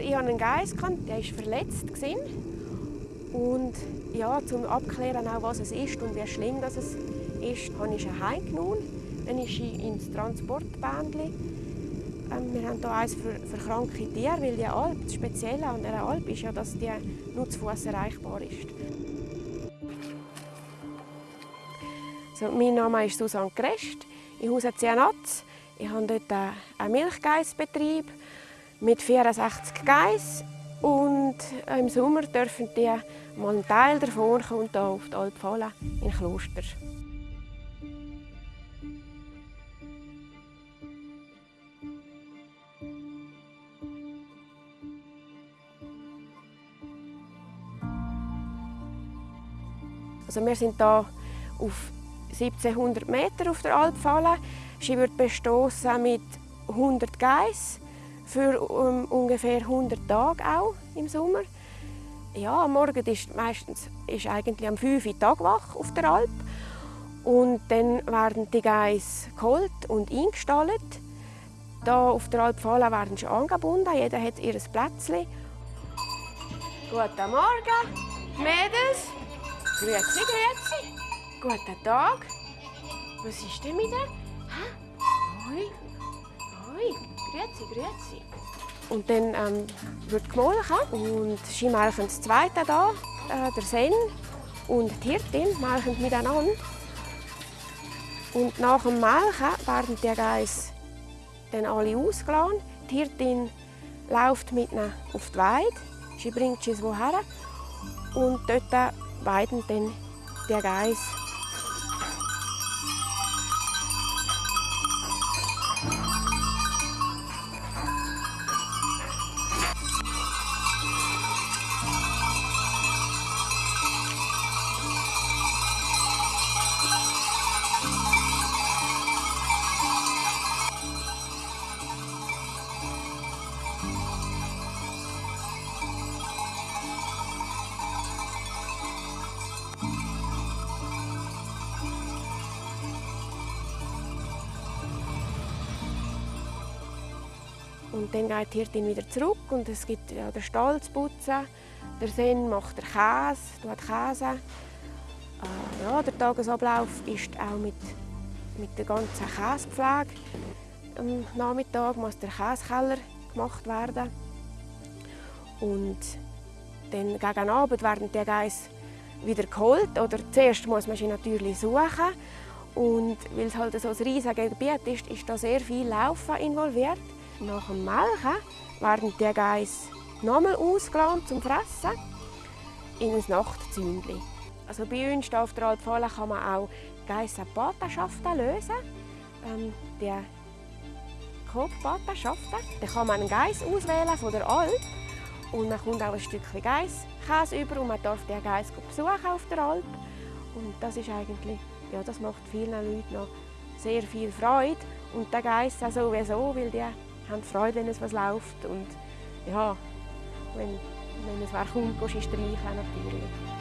Ich hatte einen Geiss, der war verletzt. Und ja, zum Abklären, auch, was es ist und wie schlimm das ist, habe ich ihn heimgenommen. Dann ist ich ins Transportbändchen. Ähm, wir haben hier eins für, für kranke Tiere, weil die Alp, das Spezielle an dieser Alp ist ja, dass die nur zu Fuß erreichbar ist. So, mein Name ist Susanne Grest. Ich hause Zianatz. Ich habe dort einen Milchgeissbetrieb mit 64 Geiss und im Sommer dürfen die mal einen Teil davon kommt hier auf die Alpfallen in Kloster. Also wir sind hier auf 1700 Meter auf der Alpfalle. Sie wird bestoßen mit 100 Geiss für um, ungefähr 100 Tage auch im Sommer. Ja, am Morgen ist meistens ist eigentlich am 5 Uhr Tagwach auf der Alp und dann werden die Geiss geholt und eingestallt. Da auf der Alpfalle werden sie angebunden, jeder hat ihr Plätzchen. Guten Morgen, Mädels. Grüezi, grüezi. Guten Tag. Was ist denn mit dir? Grüezi. Und dann ähm, wird gemolken und sie melken das zweite da, äh, der Sen und die Hirtin melken miteinander. Und nach dem Melken werden die Geiss dann alle ausgeladen. Die Hirtin läuft mit ihnen auf die Weide, sie bringt sie woher und dort weiden dann die Geiss Und dann geht die Hirtin wieder zurück und es gibt ja, den Stall zu putzen. Der Sen macht den Käse, tut Käse. Äh, ja, der Tagesablauf ist auch mit, mit der ganzen Käsepflege. Am Nachmittag muss der Käsekeller gemacht werden. Und dann gegen Abend werden die Geiss wieder geholt. Oder zuerst muss man sie natürlich suchen. Und weil es halt so ein riesiges Gebiet ist, ist da sehr viel Laufen involviert. Nach dem Melken werden die Geiss nochmal ausgeladen zum Fressen in ein Nachtzündli. Also bei uns auf der Alpfalle kann man auch Geissenpatenschaften lösen. Ähm, die Kopfpatenschaften. Da kann man einen Geiss auswählen von der Alp und man kommt auch ein Stückchen Geisskäse über und man darf den Geiss besuchen auf der Alp. Und das ist eigentlich, ja, das macht vielen Leuten noch sehr viel Freude und der Geiss auch sowieso, weil die haben Freude, wenn es was läuft und ja, wenn, wenn es wer kommt, gehst du streicheln natürlich.